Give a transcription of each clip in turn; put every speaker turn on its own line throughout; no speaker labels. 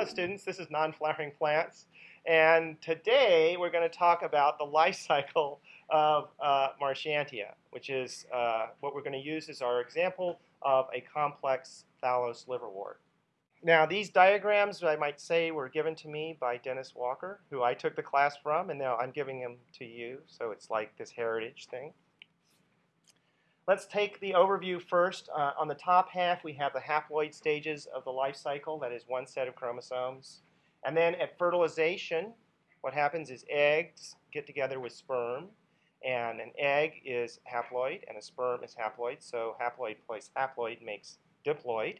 Hello students, this is Non-Flowering Plants and today we're going to talk about the life cycle of uh, Marchantia which is uh, what we're going to use as our example of a complex thallus liverwort. Now these diagrams I might say were given to me by Dennis Walker who I took the class from and now I'm giving them to you so it's like this heritage thing. Let's take the overview first. Uh, on the top half, we have the haploid stages of the life cycle, that is one set of chromosomes. And then at fertilization, what happens is eggs get together with sperm, and an egg is haploid, and a sperm is haploid, so haploid plus haploid makes diploid.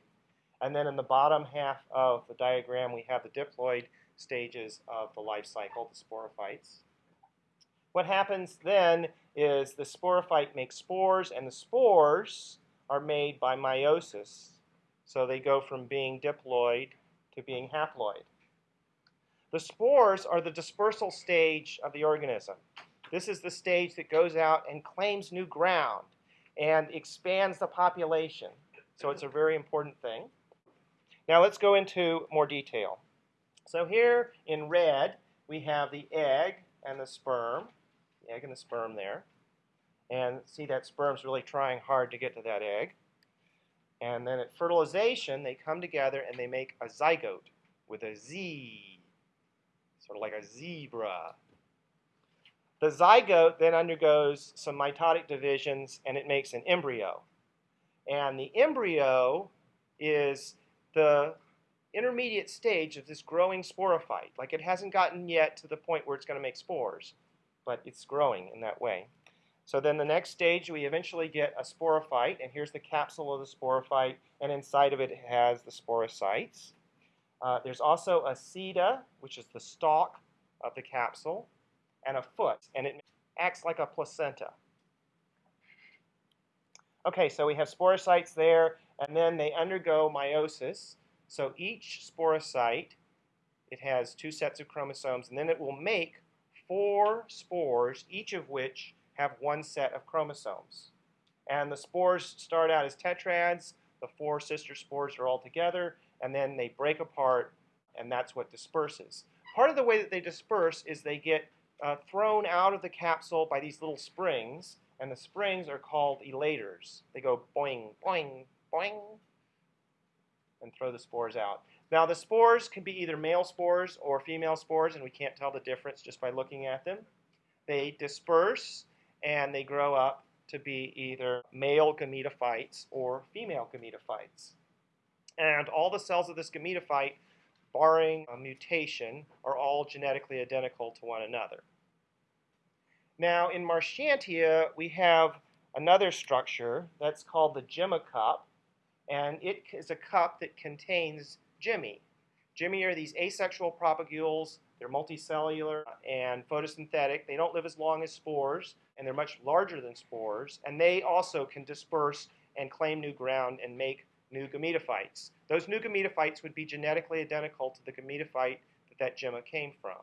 And then in the bottom half of the diagram, we have the diploid stages of the life cycle, the sporophytes. What happens then is the sporophyte makes spores, and the spores are made by meiosis. So they go from being diploid to being haploid. The spores are the dispersal stage of the organism. This is the stage that goes out and claims new ground and expands the population. So it's a very important thing. Now let's go into more detail. So here in red, we have the egg and the sperm egg and the sperm there. And see that sperm's really trying hard to get to that egg. And then at fertilization, they come together and they make a zygote with a Z, sort of like a zebra. The zygote then undergoes some mitotic divisions and it makes an embryo. And the embryo is the intermediate stage of this growing sporophyte. Like it hasn't gotten yet to the point where it's going to make spores but it's growing in that way. So then the next stage, we eventually get a sporophyte, and here's the capsule of the sporophyte, and inside of it, it has the sporocytes. Uh, there's also a seta, which is the stalk of the capsule, and a foot, and it acts like a placenta. Okay, so we have sporocytes there, and then they undergo meiosis. So each sporocyte, it has two sets of chromosomes, and then it will make four spores, each of which have one set of chromosomes. And the spores start out as tetrads. The four sister spores are all together, and then they break apart, and that's what disperses. Part of the way that they disperse is they get uh, thrown out of the capsule by these little springs, and the springs are called elaters. They go boing, boing, boing, and throw the spores out. Now the spores can be either male spores or female spores, and we can't tell the difference just by looking at them. They disperse and they grow up to be either male gametophytes or female gametophytes. And all the cells of this gametophyte, barring a mutation, are all genetically identical to one another. Now in Marchantia, we have another structure that's called the Gemma cup, and it is a cup that contains Gemmae. Gemmae are these asexual propagules. They're multicellular and photosynthetic. They don't live as long as spores, and they're much larger than spores. And they also can disperse and claim new ground and make new gametophytes. Those new gametophytes would be genetically identical to the gametophyte that that gemma came from.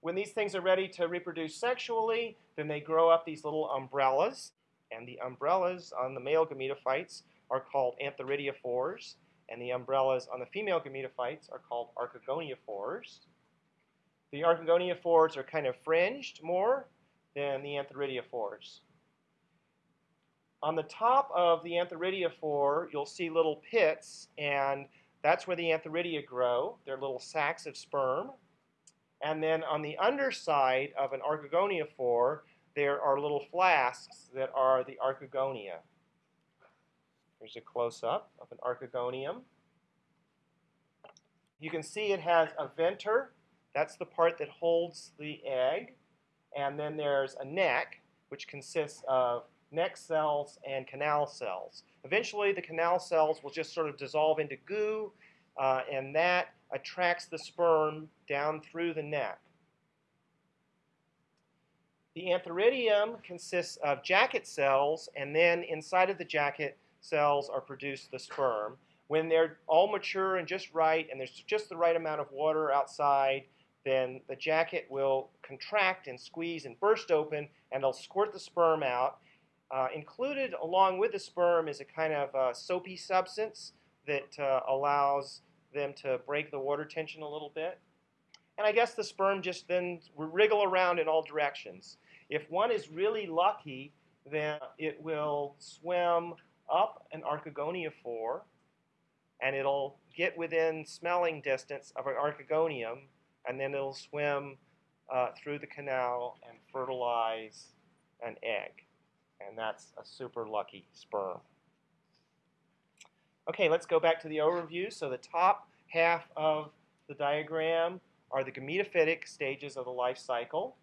When these things are ready to reproduce sexually, then they grow up these little umbrellas. And the umbrellas on the male gametophytes are called antheridiophores and the umbrellas on the female gametophytes are called archegoniophores. The archegoniophores are kind of fringed more than the antheridiophores. On the top of the antheridiophore, you'll see little pits, and that's where the antheridia grow. They're little sacs of sperm. And then on the underside of an archegoniophore, there are little flasks that are the archegonia. Here's a close-up of an archegonium. You can see it has a venter. That's the part that holds the egg. And then there's a neck, which consists of neck cells and canal cells. Eventually, the canal cells will just sort of dissolve into goo, uh, and that attracts the sperm down through the neck. The antheridium consists of jacket cells, and then inside of the jacket, cells are produced the sperm. When they're all mature and just right, and there's just the right amount of water outside, then the jacket will contract and squeeze and burst open, and it'll squirt the sperm out. Uh, included along with the sperm is a kind of uh, soapy substance that uh, allows them to break the water tension a little bit. And I guess the sperm just then wriggle around in all directions. If one is really lucky, then it will swim up an archegoniophore and it'll get within smelling distance of an archegonium and then it'll swim uh, through the canal and fertilize an egg. And that's a super lucky sperm. Okay, let's go back to the overview. So the top half of the diagram are the gametophytic stages of the life cycle.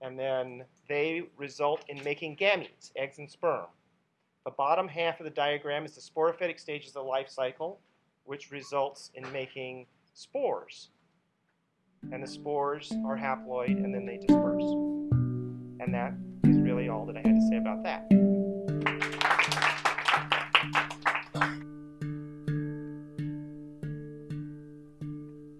And then they result in making gametes, eggs and sperm. The bottom half of the diagram is the sporophytic stages of the life cycle, which results in making spores. And the spores are haploid and then they disperse. And that is really all that I had to say about that.